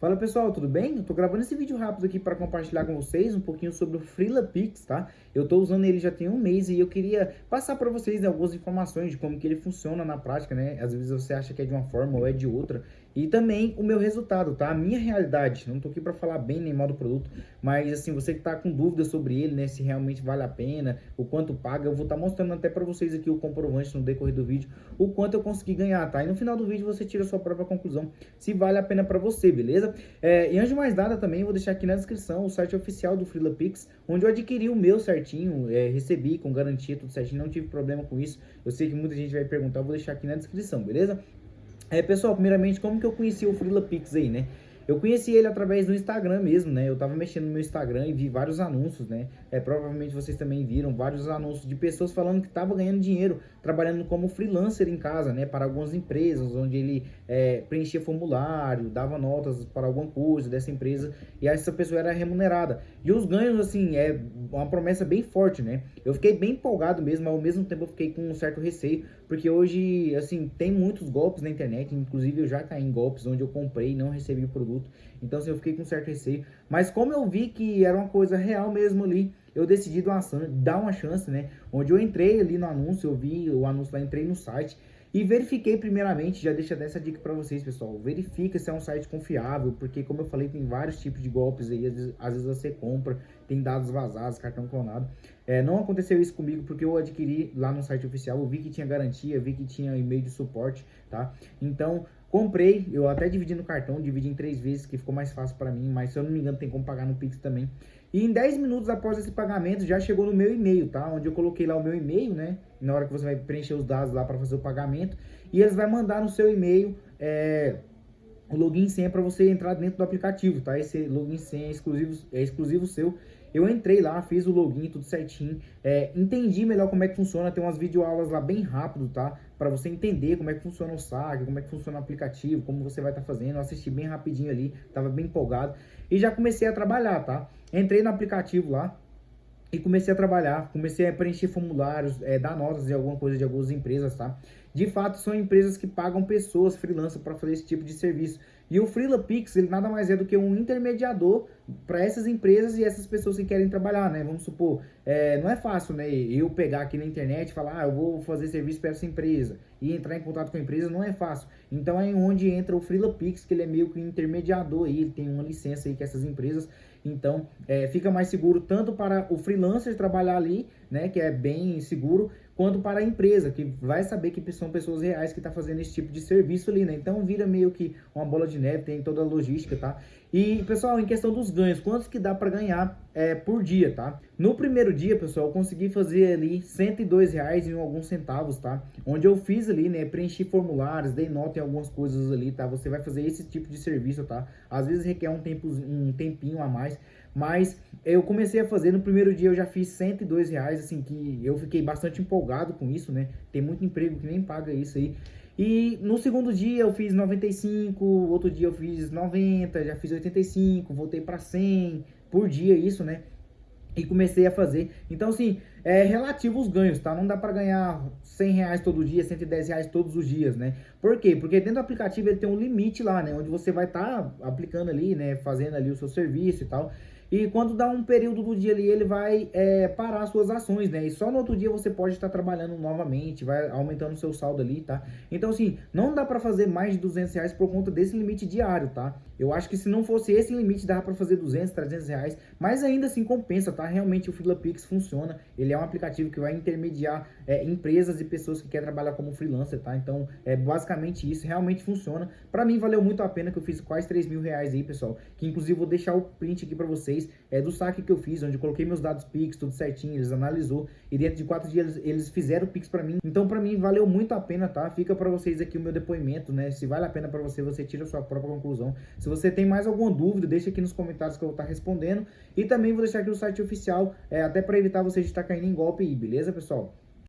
Fala pessoal, tudo bem? Eu tô gravando esse vídeo rápido aqui para compartilhar com vocês um pouquinho sobre o FreelaPix, tá? Eu tô usando ele já tem um mês e eu queria passar para vocês né, algumas informações de como que ele funciona na prática, né? Às vezes você acha que é de uma forma ou é de outra. E também o meu resultado, tá? A minha realidade. Não tô aqui para falar bem nem mal do produto, mas assim, você que tá com dúvidas sobre ele, né? Se realmente vale a pena, o quanto paga, eu vou estar tá mostrando até para vocês aqui o comprovante no decorrer do vídeo, o quanto eu consegui ganhar, tá? E no final do vídeo você tira a sua própria conclusão se vale a pena para você, beleza? É, e antes de mais nada também, vou deixar aqui na descrição o site oficial do FreelaPix, onde eu adquiri o meu certinho, é, recebi com garantia, tudo certinho, não tive problema com isso. Eu sei que muita gente vai perguntar, vou deixar aqui na descrição, beleza? É, pessoal, primeiramente, como que eu conheci o FreelaPix aí, né? Eu conheci ele através do Instagram mesmo, né? Eu tava mexendo no meu Instagram e vi vários anúncios, né? É, provavelmente vocês também viram vários anúncios de pessoas falando que tava ganhando dinheiro trabalhando como freelancer em casa, né? Para algumas empresas, onde ele é, preenchia formulário, dava notas para alguma coisa dessa empresa e essa pessoa era remunerada. E os ganhos, assim, é uma promessa bem forte, né? Eu fiquei bem empolgado mesmo, ao mesmo tempo eu fiquei com um certo receio, porque hoje, assim, tem muitos golpes na internet, inclusive eu já caí em golpes onde eu comprei e não recebi o produto produto. Então, assim, eu fiquei com certo receio. Mas como eu vi que era uma coisa real mesmo ali, eu decidi dar uma chance, né? Onde eu entrei ali no anúncio, eu vi o anúncio lá, entrei no site e verifiquei primeiramente, já deixa dessa dica para vocês, pessoal. Verifica se é um site confiável, porque como eu falei, tem vários tipos de golpes aí. Às vezes, às vezes você compra, tem dados vazados, cartão clonado. É, não aconteceu isso comigo porque eu adquiri lá no site oficial, eu vi que tinha garantia, vi que tinha e-mail de suporte, tá? Então, comprei, eu até dividi no cartão, dividi em três vezes, que ficou mais fácil para mim, mas se eu não me engano tem como pagar no Pix também. E em 10 minutos após esse pagamento já chegou no meu e-mail, tá? Onde eu coloquei lá o meu e-mail, né? Na hora que você vai preencher os dados lá para fazer o pagamento. E eles vão mandar no seu e-mail é, o login e senha para você entrar dentro do aplicativo, tá? Esse login senha é exclusivo, é exclusivo seu. Eu entrei lá, fiz o login, tudo certinho, é, entendi melhor como é que funciona, tem umas videoaulas lá bem rápido, tá? Para você entender como é que funciona o saque, como é que funciona o aplicativo, como você vai estar tá fazendo. Eu assisti bem rapidinho ali, tava bem empolgado. E já comecei a trabalhar, tá? Entrei no aplicativo lá, e comecei a trabalhar, comecei a preencher formulários, é, dar notas de alguma coisa de algumas empresas, tá? De fato, são empresas que pagam pessoas freelancer para fazer esse tipo de serviço. E o FreelaPix, ele nada mais é do que um intermediador para essas empresas e essas pessoas que querem trabalhar, né? Vamos supor, é, não é fácil, né? Eu pegar aqui na internet e falar, ah, eu vou fazer serviço para essa empresa e entrar em contato com a empresa, não é fácil. Então é onde entra o FreelaPix, que ele é meio que um intermediador aí, ele tem uma licença aí com essas empresas. Então é, fica mais seguro tanto para o freelancer trabalhar ali, né? Que é bem seguro, quanto para a empresa, que vai saber que são pessoas reais que estão tá fazendo esse tipo de serviço ali, né? Então vira meio que uma bola de neve, tem toda a logística, tá? E, pessoal, em questão dos ganhos, quantos que dá para ganhar é, por dia, tá? No primeiro dia, pessoal, eu consegui fazer ali 102 reais em alguns centavos, tá? Onde eu fiz ali, né, preenchi formulários, dei nota em algumas coisas ali, tá? Você vai fazer esse tipo de serviço, tá? Às vezes requer um, tempo, um tempinho a mais, mas eu comecei a fazer, no primeiro dia eu já fiz 102 reais, assim, que eu fiquei bastante empolgado com isso, né? Tem muito emprego que nem paga isso aí. E no segundo dia eu fiz 95, outro dia eu fiz 90, já fiz 85, voltei para 100 por dia isso, né? E comecei a fazer. Então, assim, é relativo os ganhos, tá? Não dá para ganhar 100 reais todo dia, 110 reais todos os dias, né? Por quê? Porque dentro do aplicativo ele tem um limite lá, né? Onde você vai estar tá aplicando ali, né? Fazendo ali o seu serviço e tal. E quando dá um período do dia ali, ele vai é, parar suas ações, né? E só no outro dia você pode estar trabalhando novamente, vai aumentando o seu saldo ali, tá? Então, assim, não dá para fazer mais de 200 reais por conta desse limite diário, tá? Eu acho que se não fosse esse limite, dava para fazer 200, 300 reais, mas ainda assim compensa, tá? Realmente o FreelaPix funciona, ele é um aplicativo que vai intermediar é, empresas e pessoas que querem trabalhar como freelancer, tá? Então, é basicamente isso, realmente funciona. Para mim, valeu muito a pena que eu fiz quase 3 mil reais aí, pessoal, que inclusive vou deixar o print aqui para vocês, é, do saque que eu fiz, onde eu coloquei meus dados Pix, tudo certinho, eles analisou e dentro de quatro dias eles fizeram o Pix para mim. Então para mim valeu muito a pena, tá? Fica para vocês aqui o meu depoimento, né? Se vale a pena para você, você tira a sua própria conclusão. Se você tem mais alguma dúvida, deixa aqui nos comentários que eu vou estar tá respondendo. E também vou deixar aqui o site oficial, é, até para evitar você de estar caindo em golpe aí, beleza, pessoal?